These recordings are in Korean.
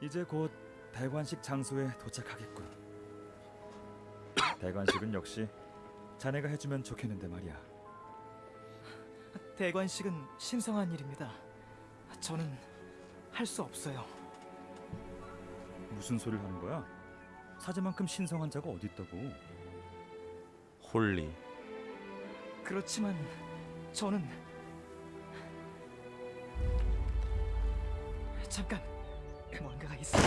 이제 곧 대관식 장소에 도착하겠군. 대관식은 역시 자네가 해주면 좋겠는데 말이야. 대관식은 신성한 일입니다. 저는 할 수 없어요. 무슨 소리를 하는 거야? 사제만큼 신성한 자가 어디 있다고? 홀리. 그렇지만 저는 잠깐 뭔가가 있어.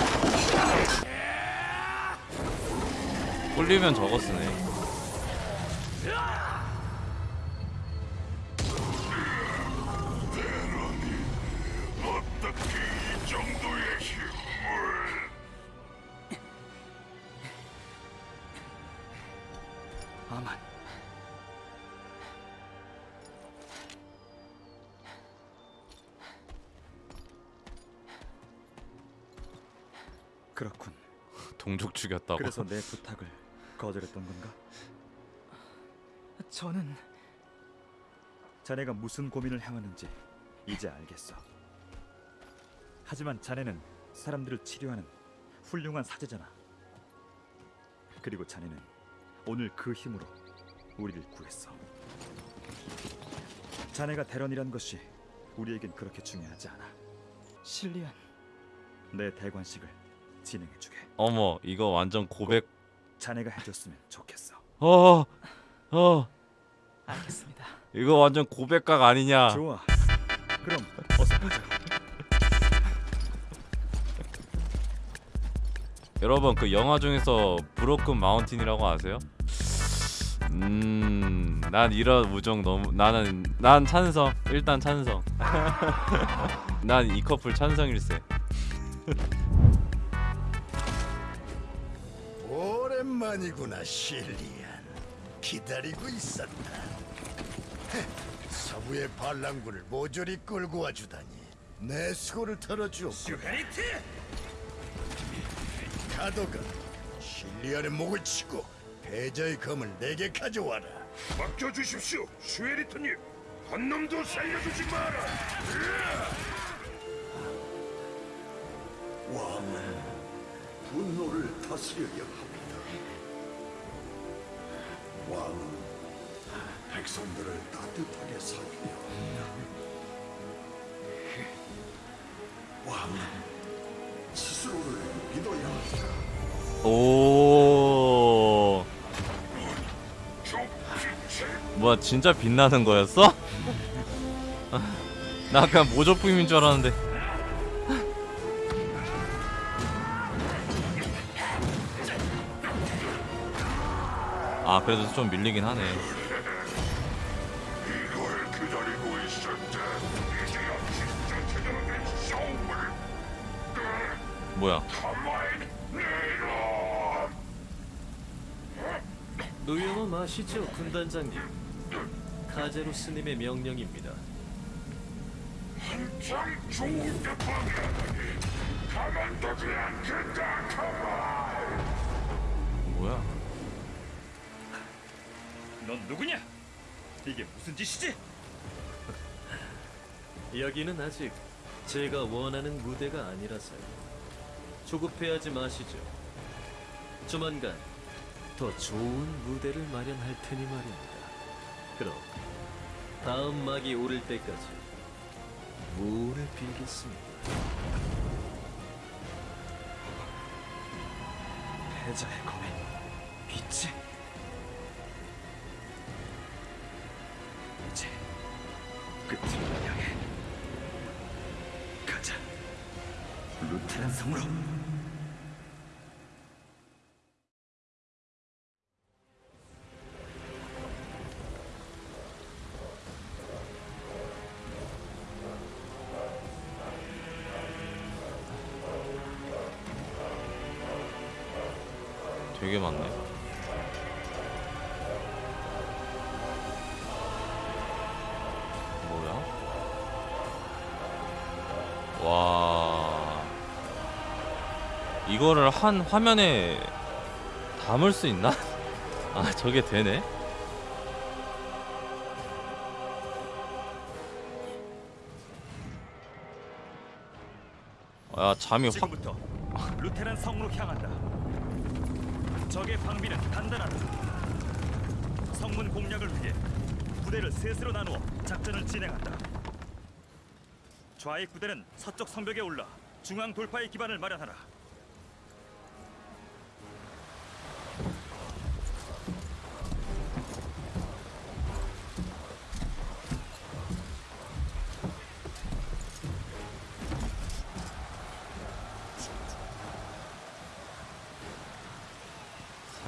홀리면 저거 쓰네. 죽였다고. 그래서 내 부탁을 거절했던 건가? 저는 자네가 무슨 고민을 향하는지 이제 알겠어. 하지만 자네는 사람들을 치료하는 훌륭한 사제잖아. 그리고 자네는 오늘 그 힘으로 우리를 구했어. 자네가 대런이란 것이 우리에겐 그렇게 중요하지 않아. 실리안 내 대관식을 진행해주게. 어머, 이거 완전 고백. 자네가 해줬으면 좋겠어. 어, 어, 알겠습니다. 이거 완전 고백각 아니냐? 좋아. 그럼 어서 가자. 여러분 그 영화 중에서 브로큰 마운틴이라고 아세요? 음, 난 이런 우정 너무 나는 난 찬성. 일단 찬성. 난 이 커플 찬성일세. 오랜만이구나 실리안. 기다리고 있었다. 헤, 서부의 반란군을 모조리 끌고 와주다니. 내 수고를 털어주었고 슈헤리트! 가도가 실리안의 목을 치고 패자의 검을 내게 가져와라. 맡겨주십시오 슈헤리트님. 한 놈도 살려주지 마라. 왕은 분노를 다스려야 합니다. 왕은 백성들을 따뜻하게 합니다. 왕은 스스로를 믿어야 합니다. 오. 뭐야 진짜 빛나는 거였어? 나 그냥 모조품인 줄 알았는데. 그래도 좀 밀리긴 하네. 뭐야? 의용어 마시죠, 군단장님. 카제로 스님의 명령입니다. 한참 좋은 데 가만두지 않겠다. 가만. 뭐야? 넌 누구냐? 이게 무슨 짓이지? 여기는 아직 제가 원하는 무대가 아니라서요. 조급해하지 마시죠. 조만간 더 좋은 무대를 마련할 테니 말입니다. 그럼 다음 막이 오를 때까지 무를 빌겠습니다. 패자의 검에 빛이 끝을 향해 가자. 루테란 성으로. 되게 많네. 이거를 한 화면에 담을 수 있나? 아, 저게 되네. 아, 잠이 확 루테란 성으로 향한다. 적의 방비는 단단하다. 성문 공략을 위해 부대를 셋으로 나누어 작전을 진행한다. 좌익 부대는 서쪽 성벽에 올라 중앙 돌파의 기반을 마련하라.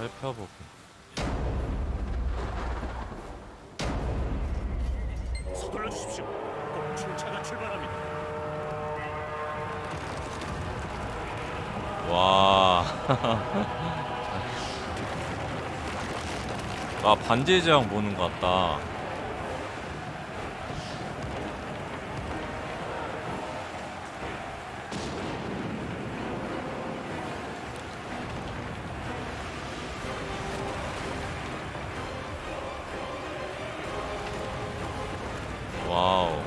살펴보고. 서둘러 주십시오. 곧 출차가 출발합니다. 와. 아 반지의 제왕 보는 것 같다. 와우.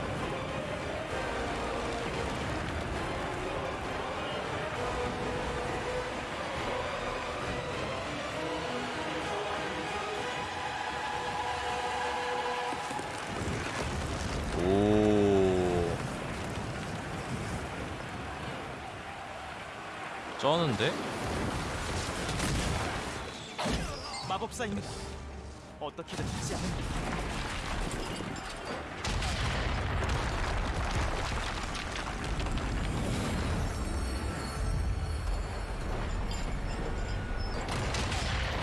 오. 쩌는데? 마법사입니다. 어떻게든 하지 않으면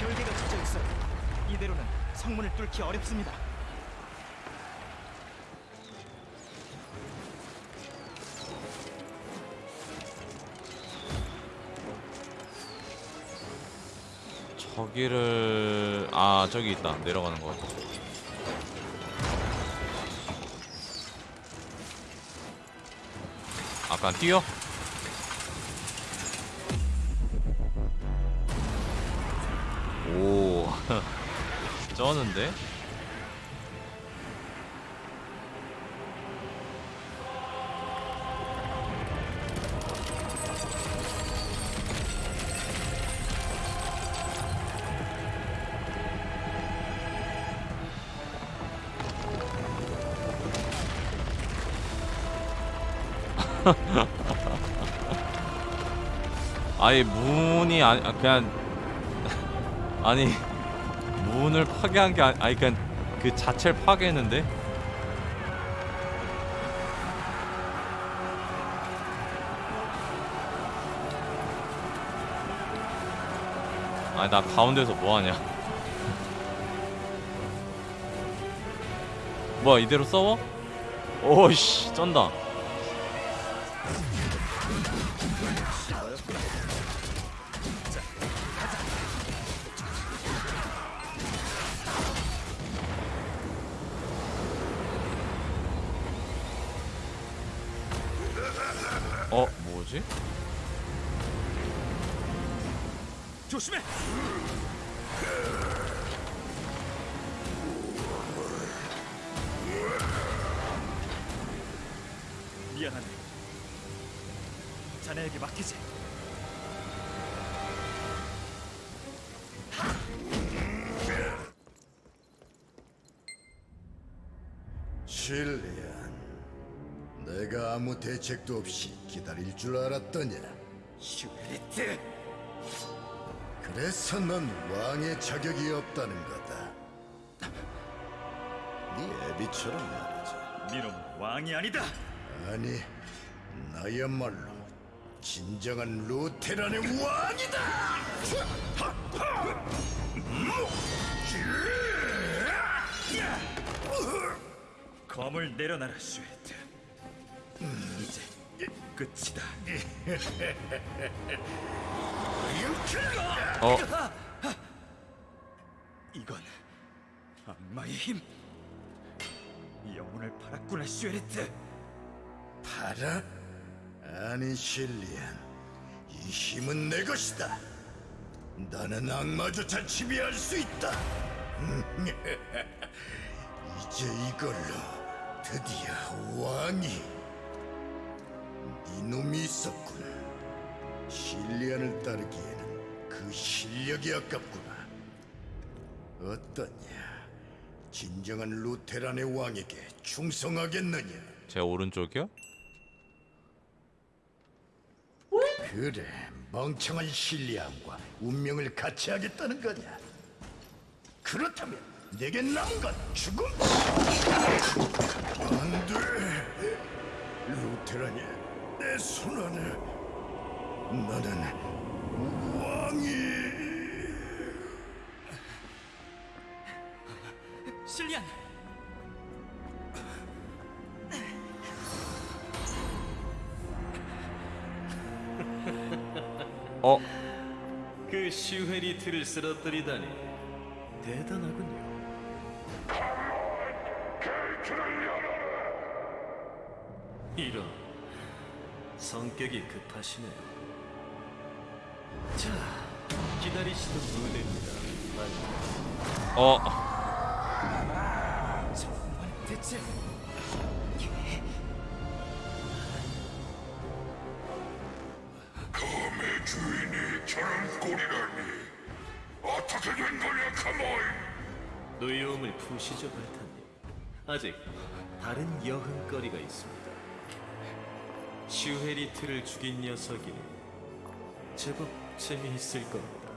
결계가 젖어 있어요. 이대로는 성문을 뚫기 어렵습니다. 저기를 아 저기 있다 내려가는 거. 아까 뛰어? 오 쩌는데? 아예 문이 아니 아, 그냥 아니 문을 파괴한 게 아니, 아니 그냥 그 자체를 파괴했는데? 아니 나 가운데서 뭐 하냐? 뭐야 이대로 싸워? 오씨 쩐다 뭐지? 조심해. 미안하네. 자네에게 맡기지. 실리안, 내가 아무 대책도 없이 기다릴 줄 알았더냐? 슈베리트. 그래서 넌 왕의 자격이 없다는 거다. 네 애비처럼 말이지. 니놈 왕이 아니다. 아니, 나야말로 진정한 루테란의 왕이다! 검을 내려놔라, 슈에트. 이제 끝이다. 어 이건 악마의 힘. 영혼을 팔았구나, 슈에트. 팔아? 아니, 실리안. 이 힘은 내 것이다. 나는 악마조차 지배할 수 있다. 이제 이걸로 드디어 왕이 이놈이 있었군. 실리안을 따르기에는 그 실력이 아깝구나. 어떠냐? 진정한 루테란의 왕에게 충성하겠느냐? 제 오른쪽이요? 그래, 멍청한 실리안과 운명을 같이 하겠다는 거냐? 그렇다면 내게 남은 건 죽음. 안 돼. 루테란이 내 안에 나는 왕이. 실리안! 어? 그 슈헤리트를 쓰러뜨리다니 대단하군요. 이런 성격이 급하시네요. 자, 기다리시던 무대입니다. 어? 정말 대체 검의 주인이 저런 꼴이라니 어떻게 된 거냐 카모이 노여움을 푸시죠, 발탄님. 아직 다른 여흥거리가 있습니다. 슈헤리트를 죽인 녀석이니 제법 재미있을 겁니다.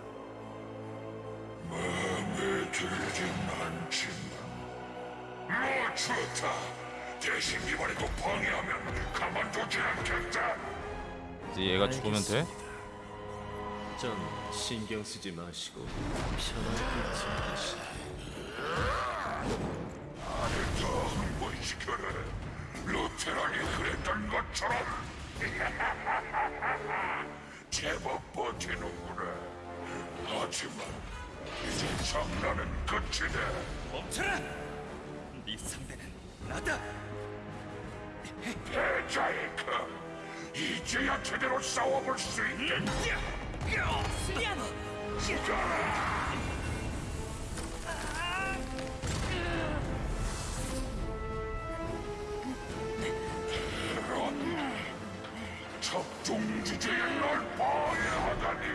마음에 들진 않지만 뭐 좋다 대신 이번에도 방해하면 가만두지 않겠다 이제 얘가 죽으면 돼? 전 신경 쓰지 마시고 편하게 지내시죠. 더한번 시켜라 루테란이 그랬던 것처럼 제법 버티는구나 하지만 이제 장난은 끝이다 멈춰라! 네 상대는 나다. 대자이카 이제야 제대로 싸워볼 수 있겠다 실리안! 적중 주제에 널 방해하다니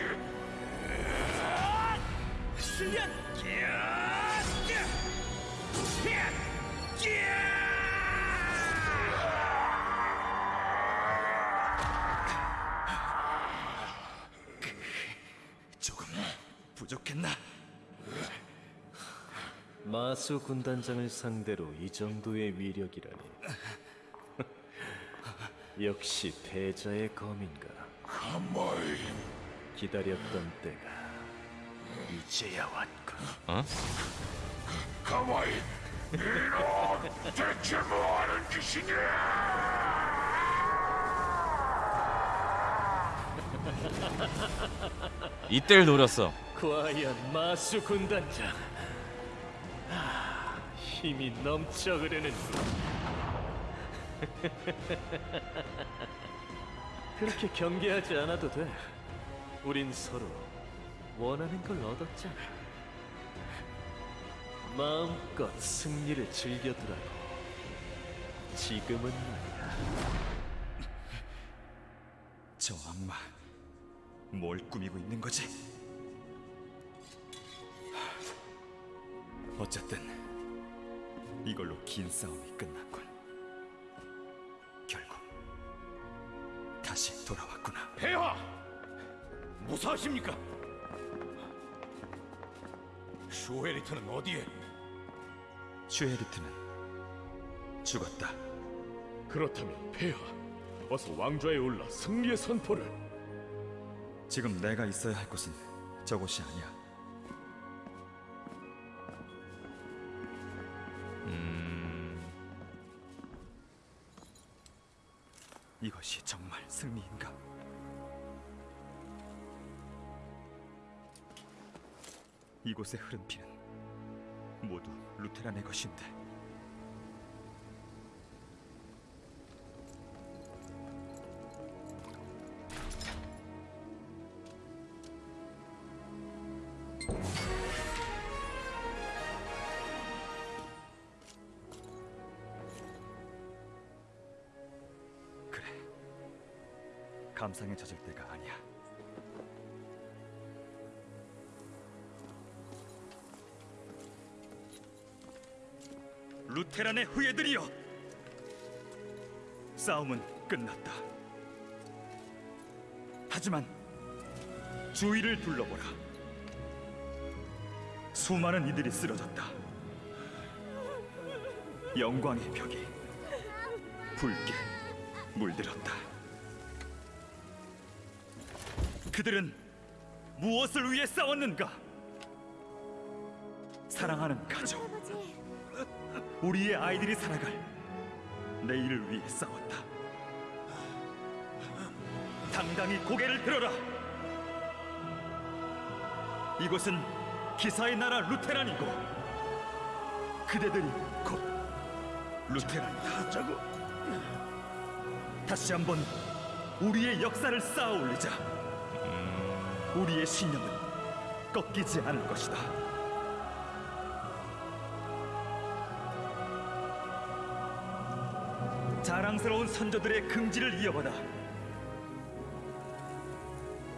실리안! 조금 부족했나? 마수 군단장을 상대로 이 정도의 위력이라니. 역시 패자의 검인가. 가마이 기다렸던 때가 이제야 왔군. 어? 가마이 이런 대체 뭐하는 짓이냐 이때를 노렸어 과연 마수 군단장. 아, 힘이 넘쳐 흐르는. 그렇게 경계하지 않아도 돼. 우린 서로 원하는 걸 얻었잖아. 마음껏 승리를 즐겨두라고. 지금은 말이야. 저 악마 뭘 꾸미고 있는 거지? 하, 어쨌든 이걸로 긴 싸움이 끝났 돌아왔구나. 폐하! 무사하십니까? 슈헤리트는 어디에? 슈에리트는 죽었다. 그렇다면 폐하, 어서 왕좌에 올라 승리의 선포를. 지금 내가 있어야 할 곳은 저곳이 아니야. 이곳에 흐른 피는 모두 루테란의 것인데. 그래. 감상에 젖을 때가 아니야 테란의 후예들이여. 싸움은 끝났다. 하지만 주위를 둘러보라. 수많은 이들이 쓰러졌다. 영광의 벽이 붉게 물들었다. 그들은 무엇을 위해 싸웠는가? 사랑하는 가족 우리의 아이들이 살아갈 내일을 위해 싸웠다. 당당히 고개를 들어라. 이곳은 기사의 나라 루테란이고 그대들이 곧 루테란이다. 다시 한번 우리의 역사를 쌓아 올리자. 우리의 신념은 꺾이지 않을 것이다. 자랑스러운 선조들의 긍지를 이어받아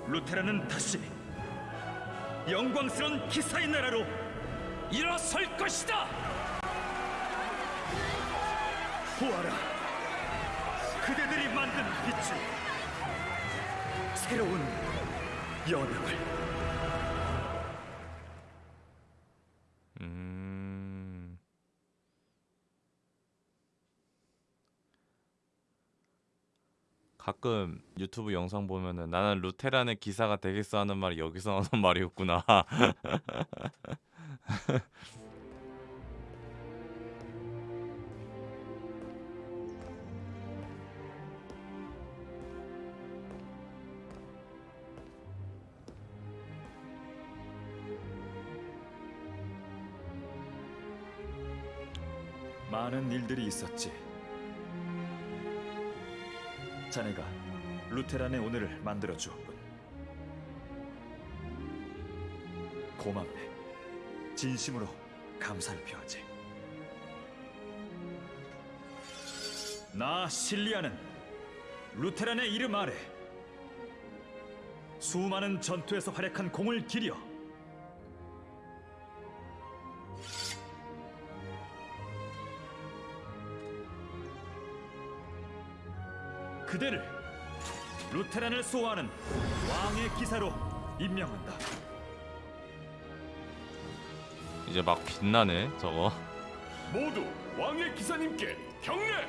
루테란은 다시 영광스러운 기사의 나라로 일어설 것이다. 보아라, 그대들이 만든 빛이 새로운 연합을 가끔 유튜브 영상 보면은 나는 루테란의 기사가 되겠어 하는 말이 여기서 나오는 말이었구나. 많은 일들이 있었지. 자네가 루테란의 오늘을 만들어 주었군. 고맙네. 진심으로 감사를 표하지. 나 실리아는 루테란의 이름 아래 수많은 전투에서 활약한 공을 기려 그대를 루테란을 수호하는 왕의 기사로 임명한다. 이제 막 빛나네 저거. 모두 왕의 기사님께 경례.